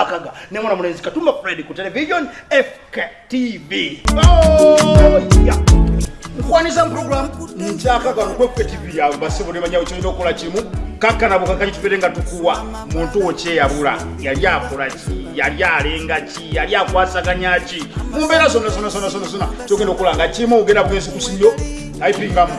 akaga. Nemwana mulenzi katumba fred ku television fktv Oh, nkwaniza muprogram nkyakaga nokwe fktv yawe basibo nemanyawo kyoyina okukola kimu? Kakanabo kakaki tubere nga tukuwa. Muntu wo kyeyabula yali akola ki? Yali alenga ki? Yali akwasaganya ki? Mumbeera zonna zonna zonna zonna zonna kyogenda okukola nga kimu ogenda bugenzi ku sinyo ayipingamu.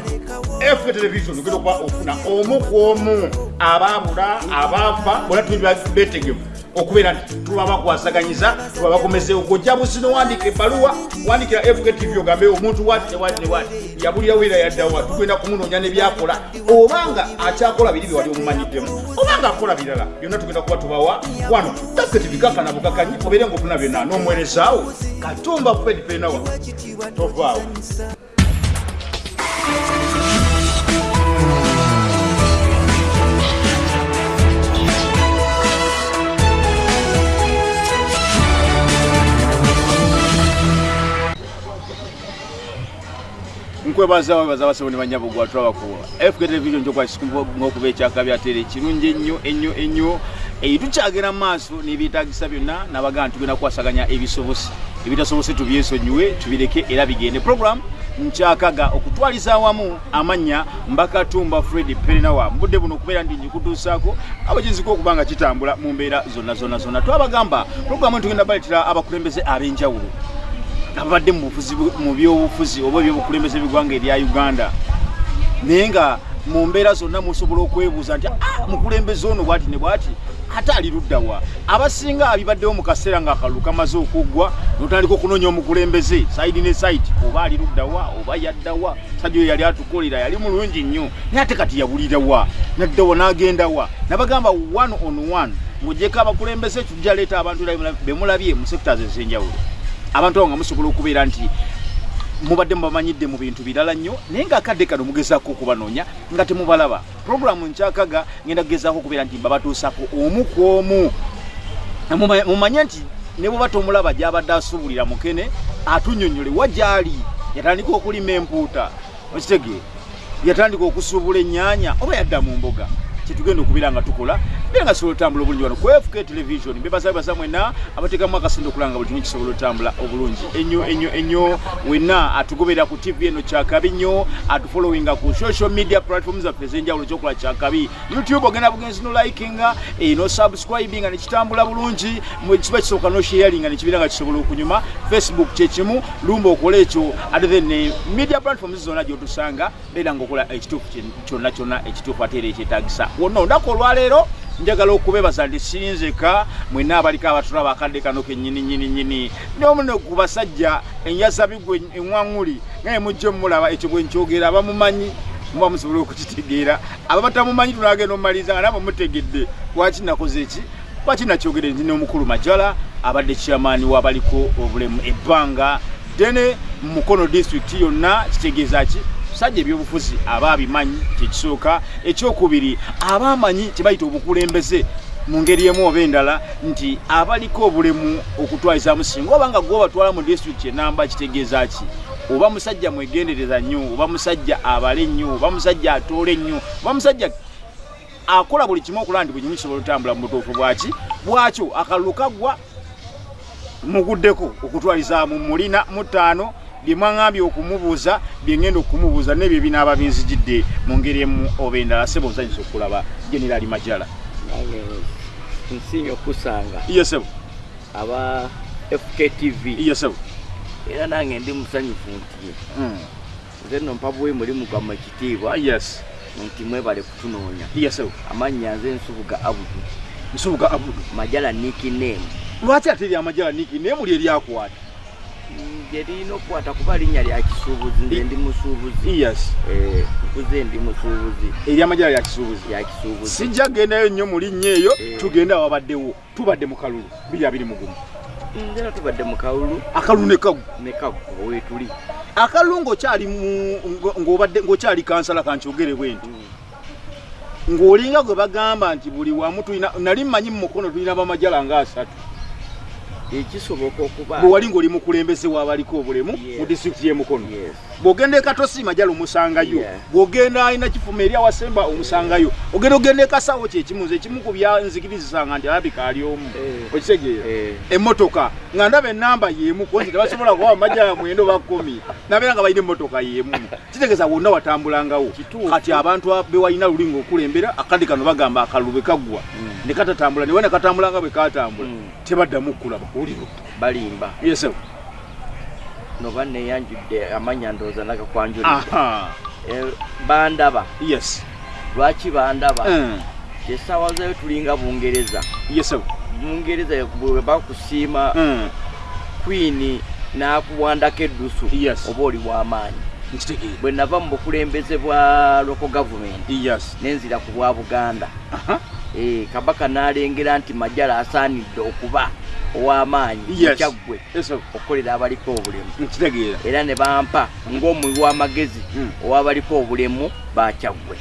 Fk television ogenda okuba ofuna omu ku omu. Abaabula abaafa bona tuli betegevu okubeera nti tuba bakwasaganyiza tuba bakomezeewo gojja busino wandika ebbaluwa wandikira fk tv ogambe omuntu wati newati newati yabulirawo era yaddawa tugenda kumunoonya nebyakola. Obanga akyakola biri byewali omumanyiddemu. Obanga akola birala byonna tugenda kuba tubawa. Wano fk tv kakana bukakanyi obeere ngaofuna byonna. N'omuweerezaawo katumba fred penawa. Tovaawo nkwebaza webaza abasabo ne banyabugwa tulabakuwa fk television njokwakikuba ekyakabi ate era ekirungi ennyo ennyo ennyo. Tukyagera maaso n'ebyetagisa byonna nabagaa tugenda kukwasaganya ebisobosi. Ebitasobose tubyesonyiwe tubireke era bigende. Program nkyakaga okutwaliza awamu amannya mbakatumba fred perenawa. Mbudde buno okubeera ndi njikutuusaako abakiziko okuba nga kitambula mu mbeera zonna zonna zonna. Twabagamba programu tugenda baleetera abakulembeze ab'enjawulo bufuzi bu- mu byobufuzi oba ebyobukulembeze bigwanga erya uganda. Naye nga mu mbeera zonna musobola okwebuuza nti "Ah, mukulembeze ono bwati ne bwati ate ali luddawa abasinga abibaddewo mu kaseera ng'akalulu kamaze okuggwa notandika okunoonya omukulembeze saidi ne saidi oba ali luddawa oba yaddawa sajja oyo yali atukolera yali mulungi nnyo naye ate kati yabulirawa naddawa n'agendawa nabagamba one on one ng'ogyeko abakulembeze tujja leeta abantu bemulabye mu sectors ez'enjawulo abantu abo nga musobola okubeera nti mubadde mubamanyidde mu bintu birala nnyo naye ngaakadde kano mugezaako okubanoonya nga temubalaba. Puroguramu nkyakaga ngenda kugezaako okubeera nti babatuusako omu ku omu. Muma- mumanye nti ne bweba tomulaba gyabadde asuubulira mukene atunyonyole wagyali yatandika okulima empuuta. Okitege yatandika okusuubula ennyaanya oba yadda mu mboga? Kyetugenda okubeera nga tukola beera nga kisobola otambula obulungi wano. Ku fk television bebasabebaza mwena abateekamu akasente okulanga buli kimu kisobola otambula obulungi. Ennyo ennyo ennyo wenna atugoberera ku tv eno kyakabi nnyo atufollowinga ku social media platform zaffe ez'enjawulo kyokola kyakabi. Youtube ogenda bugenzi nolikinga eh, no subscribinga nekitambula bulungi kiba kisooka nosharinga nekibeera nga kisobola okunyuma. Facebook kyekimu lumba okola ekyo. Ate then eh, media platforms zonna gyotusanga beera nga okola ekituufu kyonna kyonna ekituufu ate era ekyetagisa wonna olunaku olwaleero njagala okubebaza nti sinzeka mwenna abaliko abatulaba akadde kano kenyini nyini nyini nomuno ku basajja enjasabigwe eŋwaŋuli naye mujje mumulaba ekyo bwenkyogera abamumanyi muba musobola okukitegeera. Aba batamumanyi tunagenda omumaliriza nga nabo mutegedde lwaki nakoze eki? Lwaki nakyogere nti n'omukulu majala abadde kyamaani wabaliko obulemu ebbanga? Dene mu mukono disitulikiti yonna kitegeeza ki sajja ebyobufuzi aba abimanyi kyekisooka ekyokubiri aba amanyi kyebayita obukulembeze mu ngeri emu oba endala nti abaliko obulemu okutwalizaamu singa oba nga gwe obatwala mu disitulikiti enamba kitegeeza ki? Oba musajja mwegendereza nnyo oba musajja abale nnyo oba musajja atoole nnyo oba musajja akola buli kimu okulaba nti buli kimu kisobola otambula mu butuufu bwaki bwakyo akalulu kaggwa muguddeko okutwalizaamu mulina mutaano bye mwaŋambye okumubuuza bye ŋŋenda okumubuuza nebyo binaaba binzijidde mu ngeri emu oba endala sebo nsanyusa okulaba generali majala. Nsiimye okusanga iye sebo. Aba fktv iye sebo. Era nange ndi musanyufu nti Mm. nze no mpabwe mulimu gwammwe ekitiibwa Ah, yes. nti mwebale kutunoonya. Iye sebo. Amannya nze nsubuga abudu nsubuga abudu majala nikinemu lwaki ate eryamajala niki naye muli eryakwata nje lirina okukwata kuba linnya lya kisuubuzi nze ndi musuubuzi yes. Eh, nkuze ndi musuubuzi eryamajala lya kisuubuzi lya kisuubuzi sijja gendayo nnyo mu linnya eyo Eh. tugende awabaddewo tubadde mu kalulu biri abiri mugumu nzera tubadde mu kawulu akalulu ne kagu. Ne kakuba weetuli akalulu ng'okyali mu- ngo- ng'obadde ng'okyali kansala kankyogere bwe nti. Ng'olinga gwe bagamba nti buli wamu tulina nali mmanyi mu mukono tulina bamajala nga asatu ekisoboka okuba bwe wali ng'oli mukulembeze w'abaliko obulemu mu disitulikiti y'e mukono Yes. bw'ogenda e katosi majala omusangayo bw'ogenda alina kifuma eri awasemba omusangayo ogenda ogenda ekasawo kyekimu nze ekimu ku byanzikirizisanga nti alabika ali omu Eh. okitegeera Eh. emmotoka nga ndaba enamba y'emu konzi tebasobola kuba majala mwendo ba kkumi nabeera nga balina emmotoka y'emu. Kitegeeza wonna watambulangawo kati abantu a- be walina luli ng'okulembera akadde kano bagamba akalulu bwe kaggwa. Ne katatambula ne we ne katambula nga bwe katambula Mm. tebaddamu kulaba kuwuliro balimba. Yesewo noba neyanjudde amanya ndowooza nagakwanjulidde. Aha. Eh, bandaba. Yes. Lwaki bandaba Mm. esaawa zayo tulinga bungereza. Bungereza bwe bakusiima Mm. queen n'akuwandako eddusu oba oli w'amaanyi bwe nava mu bukulembeze bwa local government yes. nenzira ku bwa buganda. Eh, kabaka n'alengera nti majala asaanidde okuba ow'amaanyi yes. ekyaggwe okukolera abaliko obulemu. Era ne bampa ng'omuwi w'amagezi Mm. ow'abaliko obulemu bakyaggwe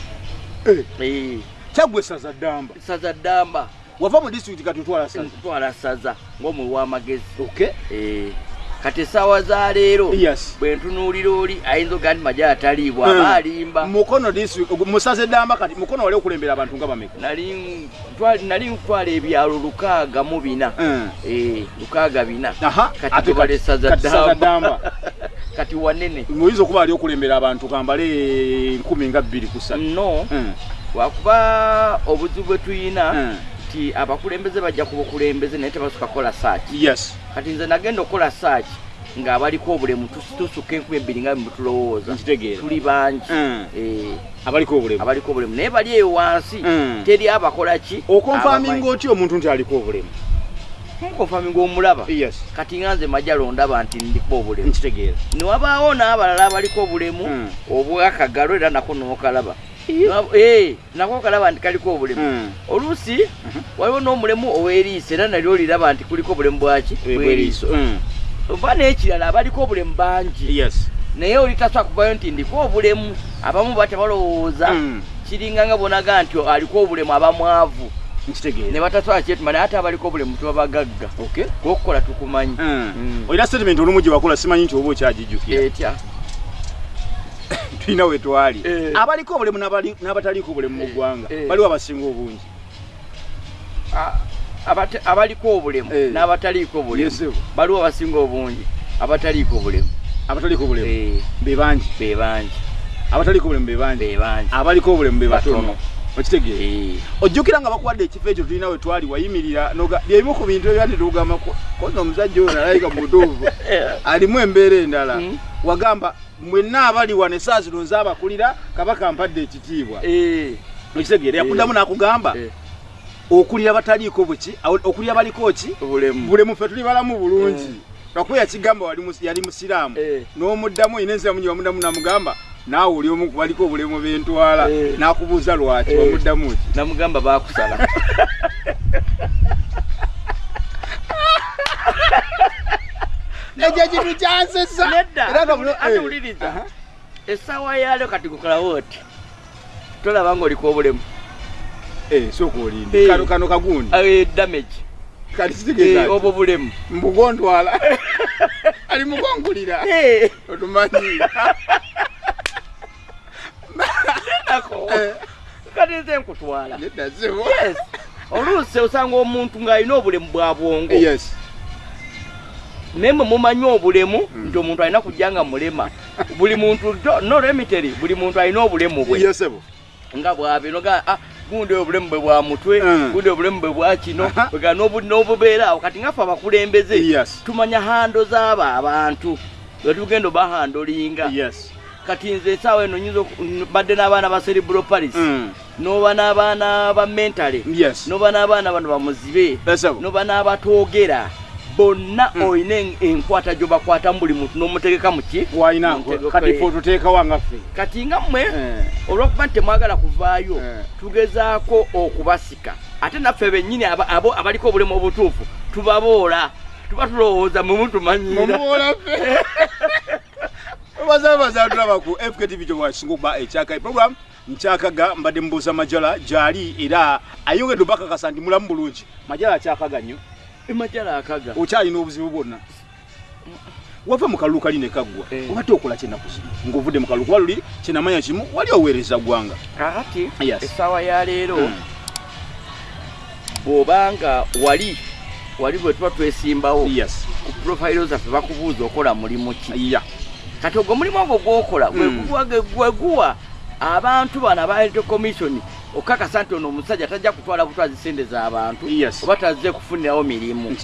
Eh, Eh, kyaggwe saza ddamba saza ddamba wava mu disitulikiti kati otwala saza? Ntwala saza ng'omuwi w'amagezi. Okay Eh, kati essaawa za leero bwe ntunuulira oli ayinza ogaa nti majala taliibwa Mm. aba alimba mukono musaze ddamba kati mukono wali okulembera abantu nga bameka. Nali ntwala ebyalo lukaaga mu bina. Mm. Eh, lukaaga bina. Kati ate tubale saza kati saza ddamba. kati wanene. Muyinza okuba ali okulembera abantu kambale nkumi nga bbiri kusatu no. Mm. Wakuba obuzibu bwe tuyina Mm. nti abakulembeze bajja ku bukulembeze naye tebasuka kukola saaki. Yes. Kati nze nagenda okukola saaki ng'abaliko obulemu tus- tusukka enkumi ebbiri nga nkitegeera. Tuli bangi. Mm. Eh, abaliko obulemu. abaliko obulemu. Naye bali eyo wansi Mm. teri abakola ki? Okonfaminga otya omuntu nti aliko obulemu? Nkonfaminga omulaba. Yes. Kati nga nze majalo ndaba nti ndiko obulemu. Newabaawo n'abalala abaliko obulemu obwakagalo era nako nokalaba Nwa- eh, nako kalaba nti kaliko obulemu. Mm. oluusi waliwo n'omulemu ow'eriiso era nalyo oliraba nti kuliko obulemu bwaki bw'eriiso Mm. oba n'ekirala abaliko obulemu bangi. Yes. Naye oli tasobola kuvayo nti ndiko obulemu. Abamu bata balowooza. Mm. kiringa nga bonaga nti aliko obulemu abamwavu ne nkitegeera. Batasobola kyetuma naye ate abaliko obulemu tebabagagga okay. Gwokukola tukumanyi. Olina statement olumu gye wakola simanyi nti oba okyagijjukira. Etya tulina we twali. Eh. abaliko obulemu n'abataliiko obulemu mu Eh, ggwanga eh. baliwo abasinga obungi. Abaliko obulemu Eh. n'abataliiko obulemu. Baliwo abasinga obungi abataliiko obulemu. Abataliiko obulemu. Eh, be bangi. Be bangi. Abataliiko obulemu be bangi. Be bangi. Abaliko obulemu be batono. Batono. okitegeera Eh, ojjukira nga bakuwadde ekifo ekyo tulina we twali wayimirira noga- byebimu ku bintu ebyandi tugamba koza omusajja oyo nalayika mutuufu alimu embeera endala. Mm. Wagamba mwenna abali wano essaa zino nze abakulira kabaka mpadde ekitiibwa. Eh, okitegeera yakuddamu n'akugamba eh, okulira bataliiko buki okulira baliko ki? Bulemu ffe tuli balamu bulungi. Lwakuba yakigamba yali musiraamu. Eh. n'omuddamu ina ensiramu gye wamuddamu n'amugamba naawe oli omu baliko obulemu bentwala Eh. n'akubuuza lwaki Eh. wamuddamu ki? Namugamba bakusala ekyo kintu kyansesa nedda Era nga muno- ate eh. essaawa yaalyo kati gukolawo oti tolaba ngaoliko obulemu. Eh, sooka olinde Eh. kano kagundi. Damage. Eh, obwo bulemu. Mbugondwala ali mugongulira. Eh, otumanyi. Ako Eh. kati nze nkutwala. Oluusi osanga omuntu ng'alina obulemu bwa bwongo. Yes naye mwe mumanyi obulemu nti omuntu alina kujja nga mulema. Buli muntu no remitary buli muntu alina obulemu bwe. Nga bwabino ga ah, gundi obulemu bwe bwa mutwe Mm. gundi obulemu bwe bwa kino Aha. bwega n'obu- n'obubeera awo. Kati ngaffe abakulembeze tumanya hando z'abo abantu. Nga tugenda obahandolinga. Kati nze esaawa eno nyinza badde n'abaana ba cerebral paris Mm. noba n'abaana ba mentale. Yes. Noba n'abaana bano bamuzibe. Noba n'abatoogera bonna Mm. olina en- enkwata gyobakwatamu buli muntu n'omutegeka muki kati fe otuteekawo ngaffe kati nga mmwe Eh. olwokuba nti temwagala kuvaayo Eh. tugezaako okubasika. Ate naffe bennyini abo abaliko obulemu obutuufu tubaboola tuba tulowooza mwe mutumanyira mumuwola ffe. Bazabaza tulaba ku fktv kyobwakisinga okuba ekyaka program nkyakaga mbadde mubuuza majala gyali era ayongedde obakakasa nti mulamu bulungi. Majala akyakaga nnyo emajala akaga. Okyalina obuzibu bwonna. Wava mu kalulu kali nekaggwa Eh. obadde okola kyenaku zino ng'ovudde mu kalulu. Kuba luli kyenamanya kimu wali oweereza ggwanga. Kakati essaawa ya leero Mm. bw'obanga wali wali bwe tuba twesimbawo ku profayiro zaffe bakubuuza okola mulimu ki? Kati ogwo omulimu ogwo gwokola gweguwa abantu bano aba electoral commission okakasa nti ono omusajja tajja kutwala butwazi sente z'abantu oba tazze kufunirawo mirimu.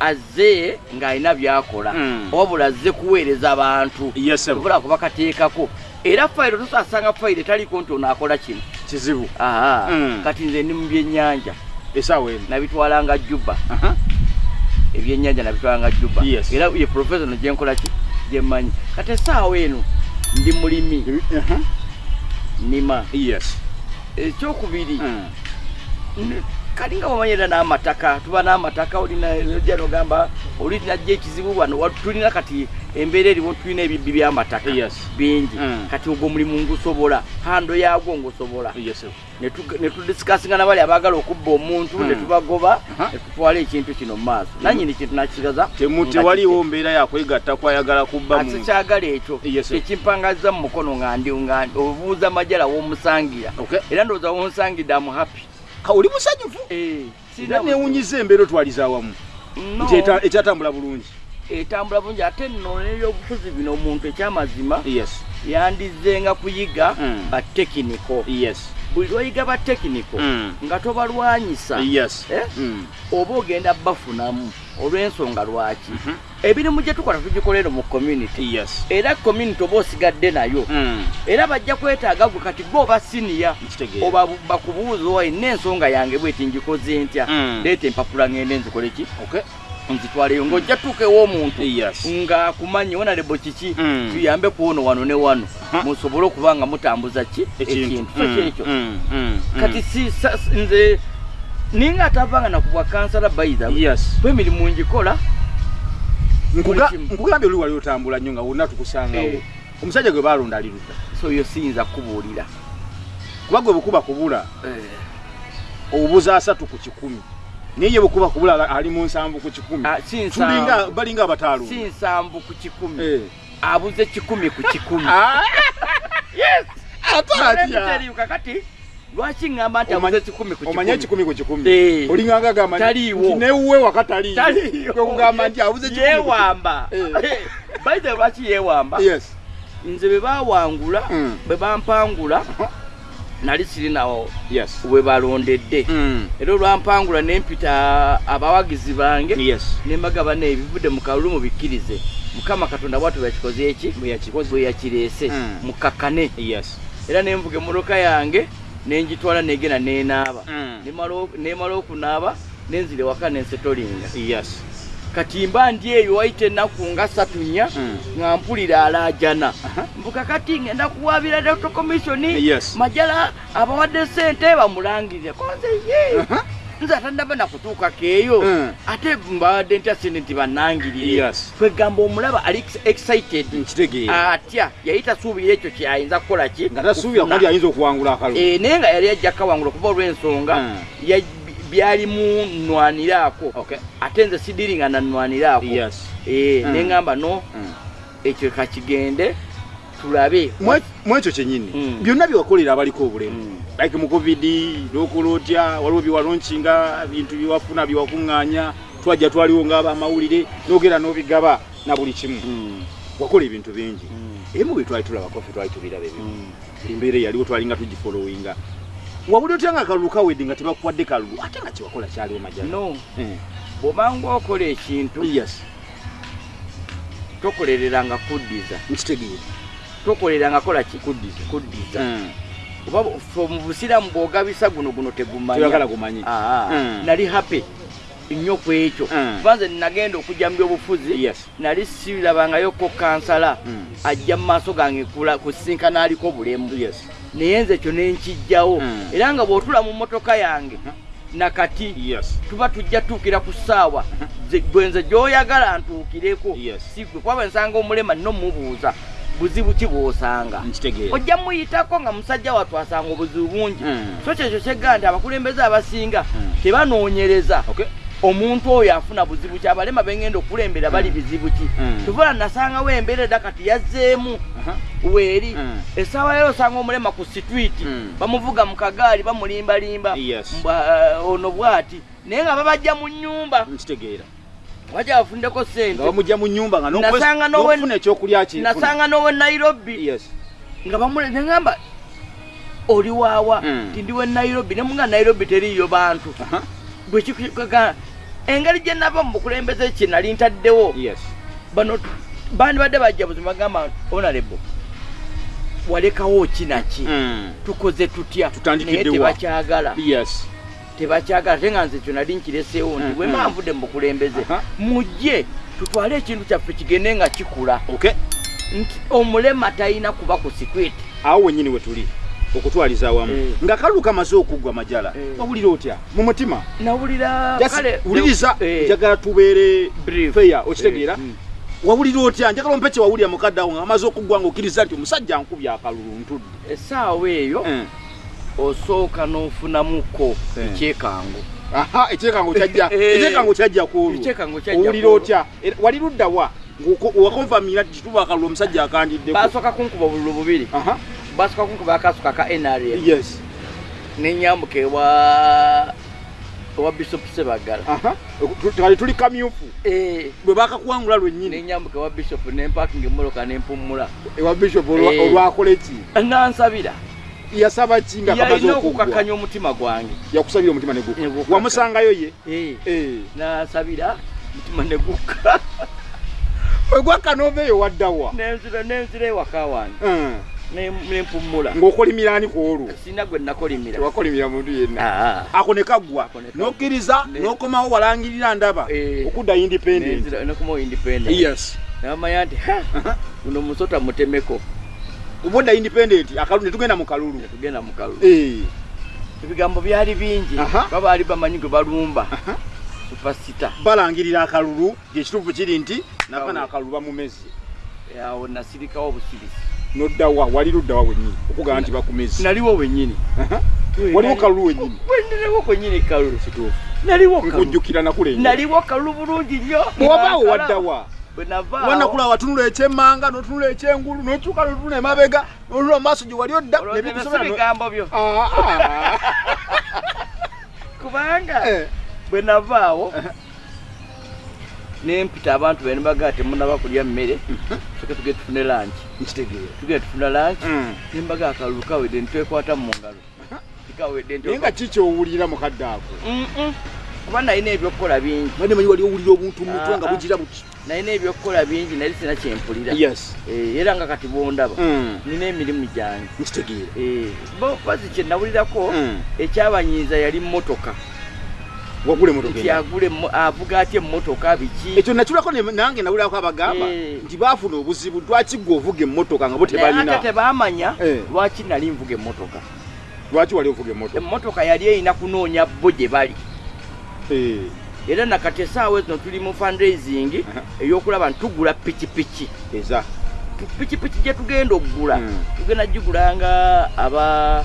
Azze ng'alina byakola. Mm. wabula azze kuweereza abantu obula kubakateekako. Era fayiro tosasanga fayiro etaliko nti ono akola kino. Kizibu. Aha. Mm. kati nze ndi mu byennyanja. Esaawa eno nabitwalanga juba Aha. ebyennyanja nabitwalanga juba era ye professional gyenkola ki? Gyemmanyi kati essaawa eno ndi mulimi. Aha. nima. Yes ekyokubiri Mm. n- kali nga bamanyira n'amataka? Tuba n'amataka olina ojja nogamba oli najja ekizibu wano wa- tulina kati embeera eriwo tulina ebibbi by'amataka bingi. Mm. kati ogwo omulimu ngusobola hando yes sebo netudisikasinga nabali abagala okubba omuntu Mm. netubagoba Aha. netutwala ekintu kino mu maaso. Nanyini kintu nakisigaza tewaliwo mbeera yakwegatta kwayagala kubba ate muntu kyagala ekyo. Ekimpangaza mu mukono nga obuuza majala womusangira. Era ndowooza wonsangidde amu happy. Ka- oli musanyufu? Eh, era newunyiza embeera otwaliza awamu. Nti ekyatambula bulungi. Etambula bulungi ate nno nebyobufuzi bino omuntu ekyamazima yandizenga kuyiga Mm. batekiniko yes. Buli lwoyiga batekiniko Mm. nga tobalwanyisa. Yes. Eh? Mm. oba ogenda bafunamu olw'ensonga lwaki? Mhm. emirimu gye tukola tugikolera mu community. Era community oba osigadde nayo. Mm. era bajja kwetaaga gwe kati gwe oba siniya oba bu- bakubuuza owa ina ensonga yange bweti ngikoze ntya? Mm. leeta empapula ngende nzikole ki? Nzitwaleyo ng'ojja tuukewo omuntu yes. ng'akumanyi wonalebo kiki? Mm. tuyambe kuwono wano ne wano. Ha. musobole okuba nga mutambuza ki? Ekintu. So Mm, kyekyo mm, mm, mm. kati nze ninga atavanga nakubwa kansala bayiza yes. Ngikola Buli kimu. nkugambye oli wali otambula nnyo nga wonna tukusangawo. Eh. omusajja gwe balonda ali ludda so yo siyinza kubuulira kuba gwe bwekuba kubula obubuza asatu ku kikumi. Naye ye bwekuba kubula ali mu nsanvu ku kikumi. Ah, tulinga balinga abataalumba si nsanvu ku kikumi. Eh. abuze kikumi ku kikumi. Ah, Yes! ate atya? Teriyo kakati lwaki ŋŋamba nti Omanyi- abuze kikumi ku omanye kikumi ekikumi ku kikumi Eh. olinganga gamba Taliiwo. newuwe wakataliyo Taliyo. kugamba nti abuze ekikumi ku kikumi. yeewamba Eh. bayize lwaki yeewamba yes nze bwe bawangula Mm. bwe bampangula nali sirinawo yes we balondedde Mm. era olwampangula nempita abawagizi bange yes nembaga bane ebivudde mu kalulu mubikkirize mukama katonda bwatu bwakikoze eki Bwe yakikoze. bwe yakireese Mm. mukakkane yes era nenvuga emmotoka yange nengitwala negenda nenaaba Mm. Nemala okunaaba nenzira ewaka nensetolinga yes kati mba ndi eyo wayita ennaku nga satu nnya Mm. nga mpulira alaajana mbuka kati ngenda kuwabira commission Yes. majala abawadde sente bamulangirire konze ye. Nze atandaba nakutuukako eyo Mm. ate mbadde ntya sente nti bannangirire. Yes. kwegamba omulaba ali ex- excited. Atya yali tasuubira ekyo kyayinza kukola ki ayinza okuwangula akalulu Eh, naye nga yali ajja kawangula kuba olw'ensonga Mm. ya- byalimu nnwaniraako. Okay. ate nze sidiringa nannwaniraako yes. Eh, Mm. neŋŋamba no ekyo kakigende tulabe. Mwe- mwekyo kyenyini byonna byewakolera abaliko obulemu. Like mu covid nokola otya? Waliwo byewalonkinga bintu byewafuna byewakuŋŋaanya twajja twaliwo ngaabamawulire nogera n'obigaba na buli kimu. Mm, wakola ebintu bingi. Mm, emu bwe twali tulabako ffe twali tubiraba ebyo mm. embeera eyaliwo twalinga tugifolowinga wabuli otya nga akalulu kawedde nga tebakuwadde kalulu ate nga kyewakola kyaliwo majala? No. Eh. bw'obanga okola ekintu yes. tokolereranga kuddiza. Nkitegeera tokoleranga kola ki? Kuddiza Mm. fe mu busiraamu bw'ogabisa guno guno tegumanya. Toyagala gumanyi Aa, Mm. nali happy. Nnyo ku ekyo. Mm. kuba nze nagenda okujja mu byobufuzi. Nali sirabangayo-ko kansala. Mm. ajja mu maaso gange kusinkana aliko bulemu. Naye nze ekyo nenkijjawo Mm. era nga bw'otula mu motoka yange nakati yes. tuba tujja tuukira ku ssaawa. Ze- gwe nze gy'oyagala ntuukireko. Si gwe kuba bwe nsanga omulema nno mubuuza buzibu ki bw'osanga ojja muyitako nga musajja wattu asanga obuzibu bungi Mm. so kyekyo kyeggaa nti abakulembeze abasinga Mm. tebanoonyereza okay omuntu oyo afuna buzibu ki abalema bengenda okulembera bali bizibu ki Mm. tuvola nasangawo embeera edda kati yazzeemu Aha. weeri Mm. essaawa yero osanga omulema ku sitwiti Mm. bamuvuga mu kagaali bamulimbalimba Yes. Uh, ono bwati naye nga babajja mu nnyumba bafundeko nga sente bamujja mu nyumba nga Nasanga n'owe- n'okufuna ekyokulya kyefuna nasanga n'owe nairobi. Yes. Nga bamule neŋamba oli waawa Mm. ti ndiwe nairobi nemuga nairobi teriiyo bantu. Aha. bwekikaga engeri gye nava mu bukulembeze kye nali ntaddewo. Yes. Bano bandibadde bajja buzima bagamba onalebo walekawo kinaki Mm. tukoze tutya? Tutandikidde naye wa? tebakyagala. Yes tebakyagala te nga nze kyo nali nkireseewo nti Mm, bwe mm. mba nvudde mu bukulembeze. Mujje tutwale ekintu kyaffe kigende nga kikula. Nti omulema talina kuba ku sikwiti awo wenyini we tuli okutwaliza awamu. Eh. nga kalulu kamaze okuggwa majala wawulira otya? Mu mutima? Nawulira Just kale wuliriza eh, njagala tubeere feya okitegeera. Eh, mm. wawulira otya? Njagala ompe kye wawulira mukadde awo nga amaze okuggwa ngaokkiriza nti omusajja nkubya akalulu ntudde. Essaawa eyo Eh. Osooka n'ofunamuko Eh. ekyekango. Aha ekyekango kyajja. Eh. ekyekango kyajja kuolwo Ekyekango kyajja owulira ku olwo. otya? Wali luddawa wakonfamira kituba akalulu omusajja akandiddeko basooka kunkuba obululu bubiri. Basooka kunkuba akasuka ka nrm yes. Nenyambuka ewa ewa bishop sebagala kali tuli kamyufu. Eh, bwe bakakuwangula lwennyini. Nenyambuka ewa bishop nempakinga emmoloka nempummula ewa bishop Eh. olwakola ki nansabira yasaba ki nga kamaze yalina okuggwa okukakanya omutima gwange. Yakusabira omutima neguka Negukka. wamusangayo ye? Eh, Eh. nansabira mutima negukka egwakka noveeyo waddawa nenzira nenzira ewaka wange. Eh. ne- nempummula ng'okolimiraani ku olwo? Sina gwe nakolimira. Tewakolimira muntu yenna. Ah. ako ne kaggwa Ako ne kaggwa. n'okkiriza Ne- n'okomawo walangirira ndaba. Eh. okudda independent. Nenzira- nekuma independent. Yes. Namanya nti "Ha, guno musota mutemeko obodda independent akalulu ne tugenda mu kalulu. Tugenda mukalu Eh. ebigambo byali bingi. Aha. babaali bamanyi gwe balumba. Supasita balangirira akalulu gyekituufu kiri nti nafana Awo. akalulu bamumezi awo nasirikawo busirisi. Noddawa wali luddawa wennyini okugamba nti bakumezi naliwo wenyini waliwo kalulu wennyini. Wendirewo kwenyini kalulu. Kituufu naliwo kalulu. nkujjukira nakulenga naliwo kalulu bulungi nnyo. Nga waddawa bwe navaawo wanakula watunula ekyemmanga notunula ekyengulu nokyuka notuna emabega notula mu maaso gye wali odda olowooza nebikusobera si no- bigambo byo. Ah, ah. kubanga Eh. bwe navaawo nempita abantu bene bagaa temunaba kulya mmere soke tuge tufune lanki nkitegeera. Tugenda tufuna lanki Mm. nembaga akalulu kawedde nitwekwata mu ngalo. Naye nga kiki owulira mukadde ako? Kuba nalina ebyokukola bingi. Badde manyi wali owulira obuntu mutwe nga Ah, ah. bugira buti nalina ebyokukola bingi nali sina kyempulira yes. Eh, era nga kati bondaba Mm. nina emirimu gyange. Eh, bazi kye nawulirako Mm. ekyabanyiiza yali emmo- avuga atya emmotoka biki? Ekyo nakirako ne- nange nawulirako abagamba Eh. nti baafuna obuzibu lwaki gwe ovuga emmotoka nga bo tebalina? tebamanya lwaki nali nvuga emmotoka. Lwaki wali ovuga emmotoka? Emmotoka yali erina kunoonya bo gye bali. Era nakati esaawa zino tuli mu fundraising ey'okulaba nti tugula pikipiki. Pikipiki gye tugenda okugula Mm. tugenda gigulanga aba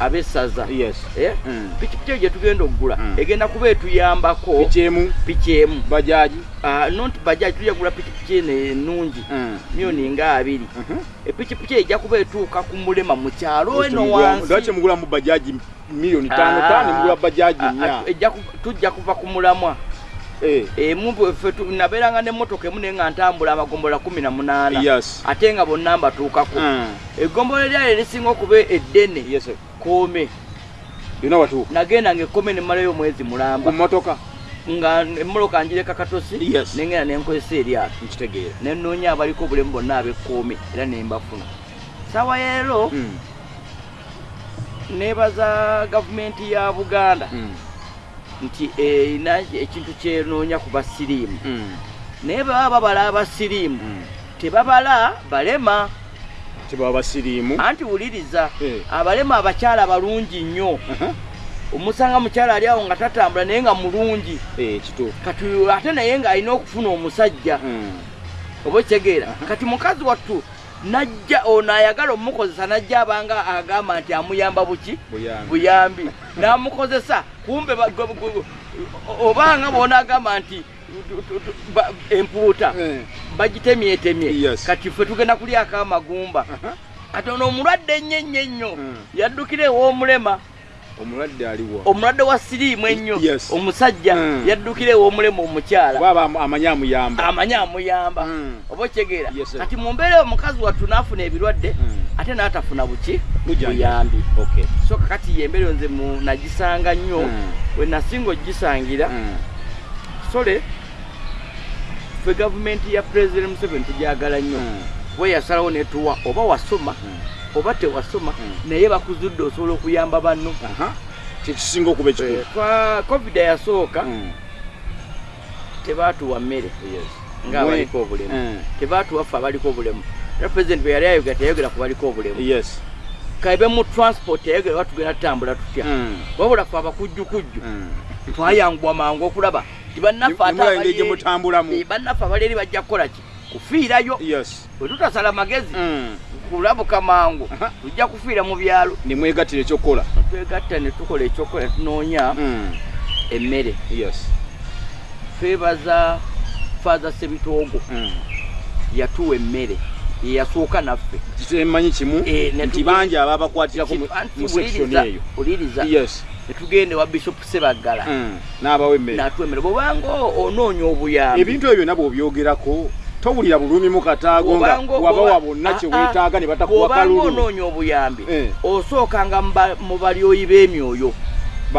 ab'essaza yes Eh? Mm. pikipiki eyo gye tugenda okugula Mm. egenda kuba etuyambako bikyemu piki emu bajaji Ah, nonti bajaji tujja kugula pikipiki eno enungi Mm. miliyoni nga abiri Mhm. epikipiki eyo ejja kuba etuuka ku mulema mu kyalo eno wansi mugulamu bajaji miliyoni tano Ah. tano mugula bajaji Ah, nnya ah, ejja ku- tujja kuva ku mulamwa Eh. emu bwefe tu- nabeeranga n'emmotoka emu naye nga ntambula amagombola kumi na munaana yes ate nga bonna mbatuukako Mm. eggombola lyayo erisinga okuba eddene yes koome yonna watuuka nagenda nga ekkoome nemalayo omwezi mulamba. Mmotoka. Nga emmoloka njireka katosi nengenda nenkozesa eryato nkitegeera. Nenoonya abaliko obulemu bonna abekkoome era nembafuna sawa yeero Mm. nebaza gavumenti ya buganda. Mm. nti erina ekintu kyenoonya ku basiriimu. Mm. naye baba babala abasiriimu. Tebabala balema tebaba basiriimu. Anti wuliriza Eh. abalema abakyala balungi nnyo. Omusanga mukyala ali awo nga tatambula naye nga mulungi. Eh, kituufu. Kati ate naye ng'alina okufuna omusajja. Mm. oba okitegeera kati mukazi wattu najja ono ayagala omukozesa najja abanga agamba nti amuyamba buki? Buyambi. namukozesa. Kumbe obanga bona agamba nti empuuta. Eh. Bagitemyetemye. Kati ffe tugenda kulyako amagumba. Aha. kati ono omulwadde ennyo ennyo ennyo Mm. yaddukira ew'omulema omulwadde aliwa omulwadde wa siriimu ennyo omusajja Mm. yaddukira ew'omulema omukyala. Amanyi amuyamba. Amanyi amuyamba. Mm. oba okyegeera kati mu mbeera eyo omukazi wattu naafuna ebirwadde ate n'atafuna buki? Buyambi. Okay. so kakati yembeera eyo nze nagisanga nnyo bwe nasinga ogisangira sole ffe gavumenti ya pulezidenti museveni tugyagala nnyo we yasalawo netuwa oba wasoma oba tewasoma Mm. naye bakuzudde osobola okuyamba banno kyekisinga okuba ekikulu twa covid yasooka Mm. tebaatuwa mmere Yes. ngaabaliko obulemu Mm. tebaatuwa ffe abaliko obulemu era pulezidenti bwe yali ayogera teyayogera ku baliko obulemu Yes. kaibe mu transport teyayogera oba tugenda tutambula tutya Mm. wabula ffe abakujjukujju twayangwa mangu okulaba ti bannaffe bannaffe abali eri bajja kukola ki? Kufiirayo. Bwe tutasala magezi Mm. kulabuka mangu Aha. tujja kufiira mu byalo. Nemwegattira ekyokukola. Twegatta ne tukola ekyokola tunoonya Mm. emmere. Yes. twebaza faaza sebitoogo Mm. yatuwa emmere yeyasooka naffe. Kitemanyi kimu? Eh, nti bangi ababakwatirako mu- section eyo netugende wa bishop sebaggala Mm. n'abawa emmere natwemere bwobanga onoonya obuyambi ebintu ebyo byonna bw'obyogerako towulira bulumi mu kataago nga wabawa bonna kye weetaaga ne batakuwa kalulu onoonya obuyambi Eh. osookanga mu ba- mu balyoyi b'emyoyo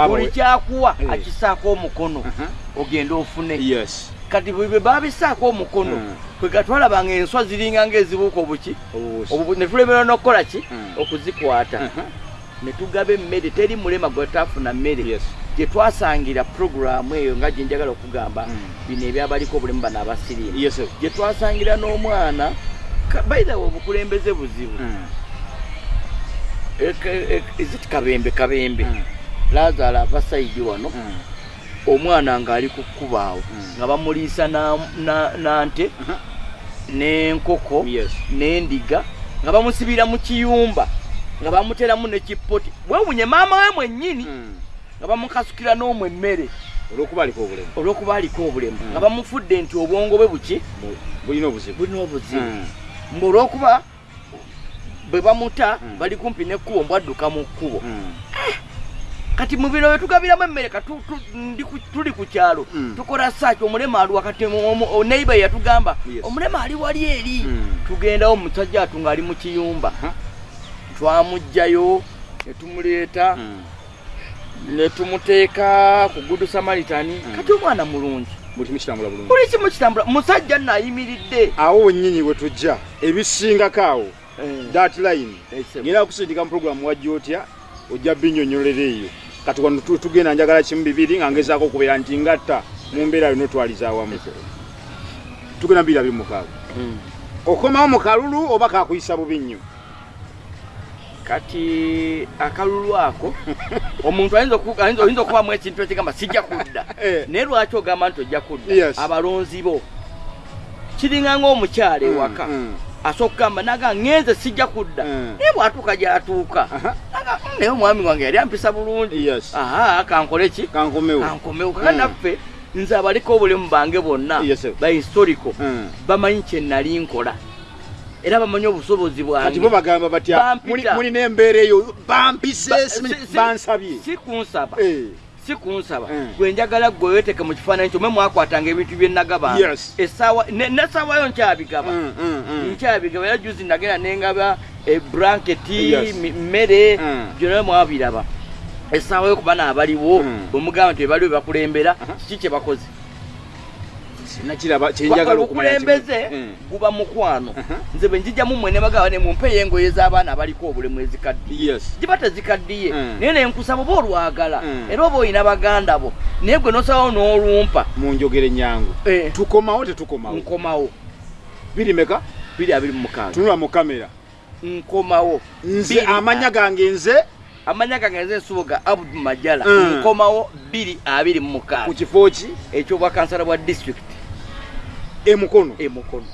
buli kyakuwa Eh. akisaako omukono Aha. ogende ofune yes kati bwe babisaako omukono Mm. kwe gatwalabanga enswa ziringa ngaezibuuka obuki. Obubu- ne tulemerwa n'okukola ki Mm. okuzikwata Aha. Ne tugaba emmere teri mulema gwe tafuna mmere yes gye twasangira puroguramu eyo nga gye njagala okugamba Mm. bino ebyabaliko obulemu bano abasiriimu yes gye twasangira n'omwana way obukulembeze buzibu Mm. eziti kabembe kabembe Mm. lazaala ava sayidi wano Mm. omwana ng'ali ku kkubaawo Mm. nga bamuliisa na- na- nante Aha. n'enkoko yes n'endiga nga bamusibira mu kiyumba nga bamuteramu nekipoti wewunye maama we mwennyini Mm. nga bamukasukira n'omwo emmere olw'okuba aliko obulemu. olw'okuba aliko obulemu. Mm. nga bamufudde nti obwongo bwe buki? Bu- bulina obuzibu. Bulina obuzibu. Mm. mbu olw'okuba bwe bamuta bali kumpi n'ekkubo mbwadduka mu kkubo. Mm. kati mu bino byetugabiramu emmere tuli ku kyalo. Tukola saaki omulema ali wakati neiba yatugamba omulema ali wali eri? Tugendawo omusajja atu ng'ali mu kiyumba Aha. twamugjayo ne tumuleeta Mm. ne tumuteeka ku gudu samaritani Mm. kati omwana mulungi? Buli kimu kitambula musajja naayimiridde awo wennyini we tujja ebisingako awo. That line. Ese- ngenda kusindika mu programu wajja otya ojja binyonyolera eyo. Kati wano tu- tugenda njagala kimu bibiri nga ngezaako okubeera nti ngatta mu mbeera yonna otwaliza awamu. Tugenda bibiri abiri mukaaga. Mm. okomawo mu kalulu oba kakuyisa bubi nnyo kati akalulu ako omuntu ayinza okubamu ekintu ekigamba sijja kudda Eh. naye lwaki ogamba nti ojja kudda abalonzi bo kiringa ng'omukyala ewaka Mm, asooka okugamba naga ŋŋenze sijja kudda Mm. naye bw'atuuka gy'atuuka "Mm, naye omwami wange yali ampisa bulungi Yes. aha kankole ki kankomewo kaka Mm. naffe nze abaliko obulemu bange bonna Yes, sir. ba historical Mm. bamanyi kye nali nkola era bamanyi obusobozi kati bo bwange bagamba batya Bampita. mulina embeera eyo bampise Ba- si- kunsaba Eh. si kunsaba Mm. gwe njagala gwe weeteke mu kifaananyi kyo mwe mwakwatanga ebintu bye nagaba Yes. essaawa ne- n'essaawayo nkyabigaba Mm, mm, mm. nkyabigaba era juzi nagenda nengaba eblanketi Yes. mi- mmere Mm. byonna mwabiraba essaawa yo kuba naabaliwo bwemugamba nti bebaliwo bebakulembera kiki kye bakoze nakiraba kyenjagala obukulembeze Mm. guba mukwano. Aha. nze bwe njijjamu mmwe ne bagaba ne mumpeeyo engoye z'abaana abaliko obulemu ezikaddiye. Giba tezikaddiye. Mm. naye nenkusaba oba olwagala Mm. era oba olina baganda bo naye gwe nosabawo n'olumpa. Munjogere nyangu. Eh, tukomawo tetukomawo? Nkomawo. Biri meka? Biri abiri mu mukaaga. Tunula mu kamera. Nkomawo. Nze amanya gange nze? Amanya gange nze ensubuga abudu majala. Nkomawo biri abiri mu ku kifo ki? Ekyobwakansala bwa disitulikiti emukono emukono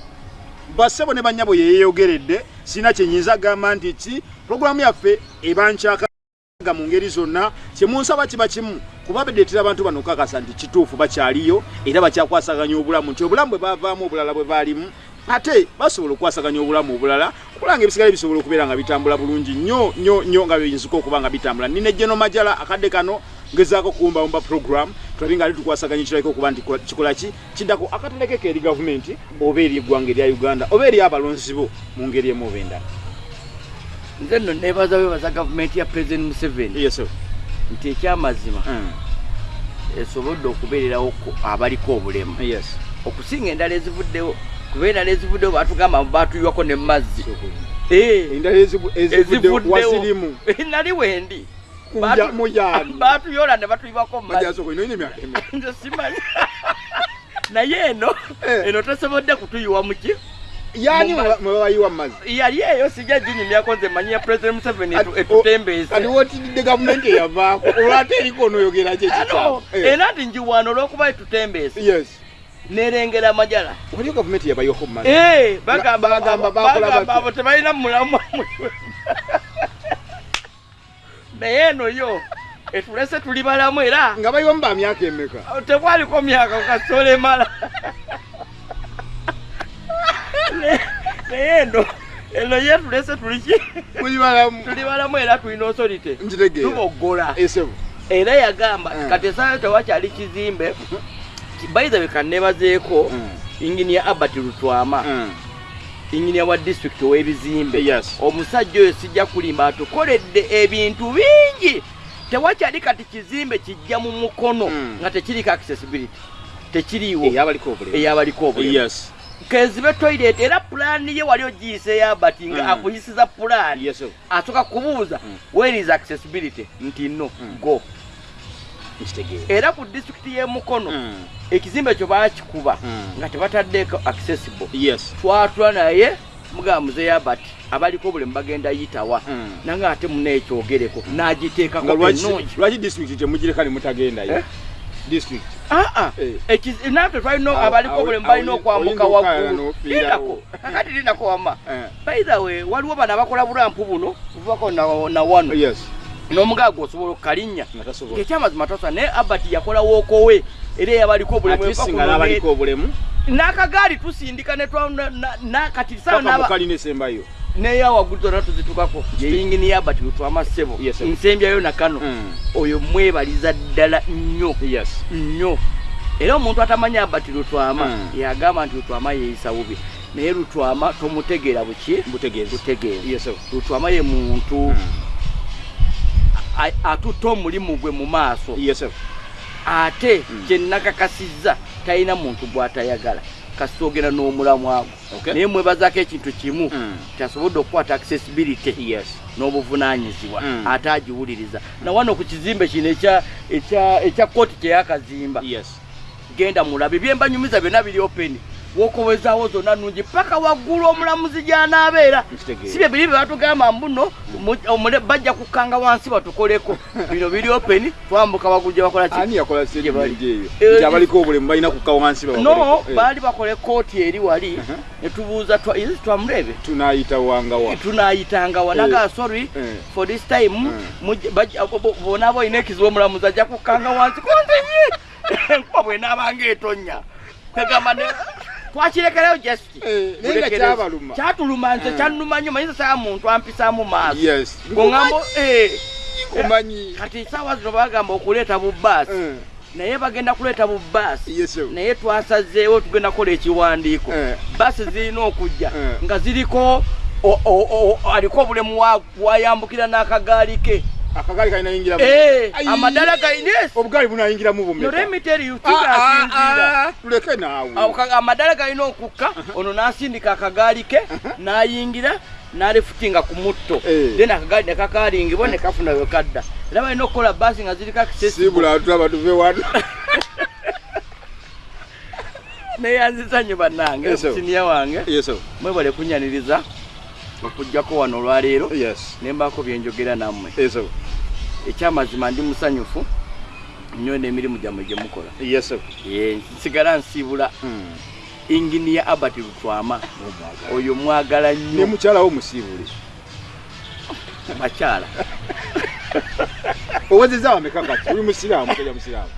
bassebo ne bannyabo yeyeyogeredde sirina kyenyinza gamba nti ki? Pulogulaamu yaffe ebankyakaga mu ngeri zonna kyemunsaba kiba kimu kuba bedeetera abantu bano okakasa nti kituufu bakyaliyo era bakyakwasaganya obulamu nti obulamu bwe bavaamu obulala bwe baalimu ate basobola okwasaganya obulamu obulala okulanga ebisigale bisobola okubeera nga bitambula bulungi nnyo nnyo nnyo nga biyinzika okuba nga bitambula. Nina ejjeno majala akadde kano ngezaako kuwumbawumba program tulabe nga ali tukwasaganya ekirabika okuba nti kola- kikola ki? Kiddako akatalekeko eri gavumenti oba eri eggwanga erya uganda oba eri abalonzi bo mu ngeri emu oba endala. Nze nno nebaza bebaza gavumenti ya president museveni. Nti ekyamazima Mm. esobodde okubeererawo ku abaliko obulemu yes. Okusinga endala ezivuddewo kuba endala ezivuddewo batugamba batuyiwako ne mazzi. Eh, endala ezivu- ezivudde ezivuddewo. nali wendi Kuya- muyaani. batuyola ne batuyibako mu mazzi majasoko ino ine emyaka emeka? Nze simanyi. Naye eno Eh. eno tesobodde kutuyiwa muki yani Mu ma- mwe babayiwa mu mazzi? Yali eyo sijja ginyumyako nze manyi ya president museveni etu- Ati- etutembeese. Kati wotidde gavumenti eyavaako? Olwate eriko onoyogera ekikyamu era nti njiwaano olwokuba etutembeese. Yes. Nerengera amajala waliyo gavumenti yabayiwako mu mazzi? Eh, bagamba bakola abo tebalina mulamu naye eno yo etulese tuli balamu era nga bayiwa mu ba myaka emeka? Tekwaliko myaka kasole emala Ne- naye eno eno ye tulese tuliki tuli balamu. Era tulina osolite. Tuboggola era yagamba Mm. kati esaayo tewakyali kizimbe bayiza bekanebazeeko Mm. inginia albert lutwama inginia wa disitulikiti ow'ebizimbe. Yes. omusajja oyo sijja kulimba atukoledde ebintu bingi. Tewakyali kati kizimbe kijja mu mukono Mm. nga tekiriko accessibility. Tekiriiwo. Eyabaliko obulemu. Eyabaliko obulemu. Yes. Kezibe toilet era pulaani ye wali ogiyise yabati nga Mm. akuyisiza pulaani yes asooka kubuuza Mm. where is accessibility? Nti no Mm. go era ku disitulikiti y'emukono Mm. ekizimbe kyo baakikuba Mm. nga tebataddeeko accessible twatula naye mugamba muzeeyo abati abaliko obulemu bagenda yitawa Mm. nange ate muneekyogereko n'agiteekako nga lwaki disitulikiti temugireka ne mutagendayo Eh? disitulikiti aa Eh. naffe twalina abaliko obulemu balina okwambuka waggulu lindako kakati lindako wama Eh. by the way waliwo bano abakola bulampu buno buvako na- wano yes n'omugaaga osobola okukalinnya ngaekyamazima tosa naye abati yakola wookowe era eyabaliko obulemu n'akagaali tusindika ne twa- na- na- na- kati sawa paka n'aba- mukali nesembayo neya waggulu zonna tuzitukako yeyingini yabati Yes, sir. nsembyayo nakano Mm. oyo mwebaliza ddala nnyo. Nnyo. Era omuntu atamanyi abati lutwama Mm. yagamba nti lutwama yeyisa bubi. Naye lutwama tomutegeera buki? Butegeezi. Butegeera lutwama ye muntu Mm. a- atutta omulimu gwe mu maaso. Ate Mm. kyenakakasizza talina muntu gw'atayagala. Kasita ogenda n'omulamu ago Okay. naye mwebazaako ekintu kimu Mm. kyasobodde okukwata accessibility yes. n'obuvunanyizibwa Mm. ate agiwuliriza. Na wano ku kizimbe kino ekya- kooti kyeyakazimba yes. Genda mulabe. Byembanyumiza byonna biri openi wokowezaawo zonna nungi paka waggulu omulamuzi gy'anaabeera. Si bye biri bye batugamba mbuno bajja kukkanga wansi batukoleko. Bino biri openi twambuka waggulu gye bakola ki? Ani yakola Gye bali. statement eyo? Eh. Eh, baali bakola kooti eri wali Uh-huh. ne tubuuza twa- is it twamulebe? Tunayitanga wanaga sorry Eh. for this time mujje- bajja- bo- bo- bona boolina ekizibu omulamuzi ajja kukkanga wansi. Konzenye enkuba bwenaabanga etonya kwegamba ne twakirekerayo just Eh, naye nga kyabaluma. kyatuluma nze Eh. kyannuma nnyo manyiza saa muntu ampisaamu maaso. Yes. Goŋambo kumanyi kati saawa zino bagamba okuleeta bubaasi Eh, naye bagenda kuleeta sir. naye twasazeewo tugenda kukola ekiwandiiko. Eh. baasi zirina okujja Eh. nga ziriko aliko obulemu wa- wayambukira n'akagaali ke akagaali kalina yingiramu Eh, Ayi. amadala galina esi obugaali bunayingiramu no bumeka let me tell you Ah, ah, tigasinzira ah, tuleke naawe. Amadala galina okukka ono n'asindika akagaali ke n'ayingira n'alifutinga ku mutto. Eh. then akagaali ne kakaalingibwa ne kafuna we kadda. Era balina okukola baasi nga ziriko accessible sibula tulaba tuve wano. Neyanziza nnyo bannange Yes, sir. siniya wange. Yes sir. mwebale kunyaniriza okugjako wano olwaleero. Yes. Ne mbaako byenjogera nammwe. Yes. Ekyamazima ndi musanyufu nnyo n'emirimu gyammwe gye mukola. Nsigala nsiibula inginiya albert lutwama. Oyo mwagala nnyo. Mukyala wo musiibule bakyala owezeza wameka kati oli musiraamu musajja musiraamu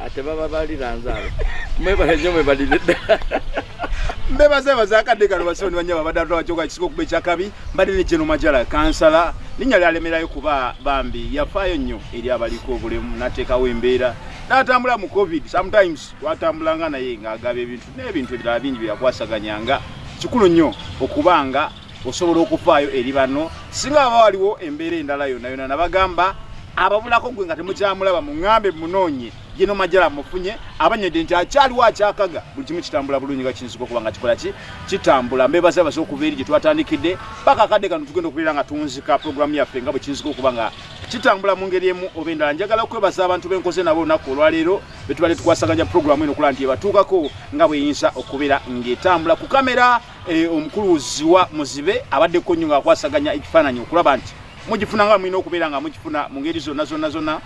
ate baba baliranze abo mwebale nnyo mwebalire ddala mbebazebaza akadde kano basoni banyaba badde atwala kyoka kisika okuba ekyakabi mbadde ne geno majala kansala. Linnya lyalemerayo kuba bambi yafaayo nnyo eri abaliko obulemu nateekawo embeera. N'atambula mu covid sometimes twatambulanga naye ng'agaba ebintu n'ebintu ebirala bingi byeyakwasaganyanga kikulu nnyo okuba nga osobola okufaayo eri bano. Singa baba waliwo embeera endala yonna yonna nabagamba ababulako gwe nga temukyamulaba muŋŋambe munoonye geno majala mufunye abanyedde nti akyaliwo akyakaga. Buli kimu kitambula bulungi nga kinzika okuba nga kikola ki? Kitambula. Mbebaza basa okuva eri gye twatandikidde. Paka akadde kano tugenda okubeera nga tunzika programu yaffe nga bwe kinzika okuba nga kitambula mu ngeri emu. Oba endala njagala okwebaza abantu benkoze nabo olunaku olwaleero betubadde tukwasaganya programu eno okulaba nti ebatuukako nga bweyinza okubeera ng'etambula. Ku kamera eh, omukuluzi wa muzibe abaddeko nnyo ngaakwasaganya ekifaananyi okulaba nti mugifuna nga mulina okubeera nga mugifuna mu ngeri zonna zonna zonna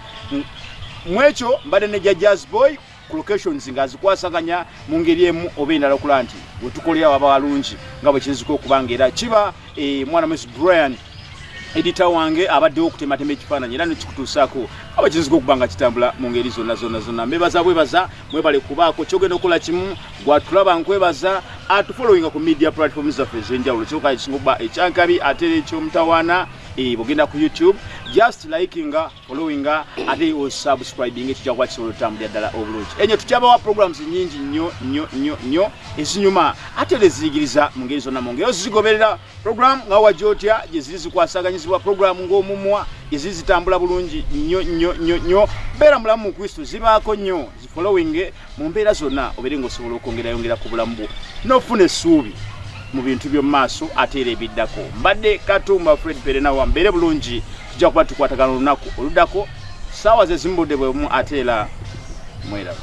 Mm, mwekyo mbadde ne ja jazz boy ku locations nga azikwasaganya mu ngeri emu oba endala okulaba nti wetukolera waba walungi nga bwe kinzika okuba nga era kiba eh, mwana mwesi brian edita wange abaddewo okutematema ekifaananyi era nekikutuusaako aba kinzika okuba nga kitambula mu ngeri zonna zonna zonna. Mbebaza bwebaza mwebale kubaako. Kyogenda okukola kimu gwatulaba nkwebaza atufollowinga ku media platforms zaffe ez'enjawulo kyoka kisinga okuba ekyankabi ate era ekyomutawaana bwogenda ku youtube just likinga followinga ate osubscribing ekijja kuba kisobola otambulira ddala obulungi. Enyo tukyabawa programs nyingi nnyo nnyo nnyo nnyo ezinyuma ate era eziyigiriza mu ngeri zonna mu ngeri. Ozigoberera program nga wajyotya gye ziri zikwasaganyizibwa program ng'omumwa eziri zitambula bulungi nnyo nnyo nnyo nnyo. Beera mulamu mu kristo zibaako nnyo zifollowing mu mbeera zonna obeere ng'osobola okwongerayongera ku bulamu bwo. N'ofuna essuubi mu bintu by'omu maaso ate era ebiddako. Mbadde katumba fred perenawa mbeere bulungi tujja kuba tukwatagana olunaku oluddako saawa zezimbudde bwemu ate era mweraba.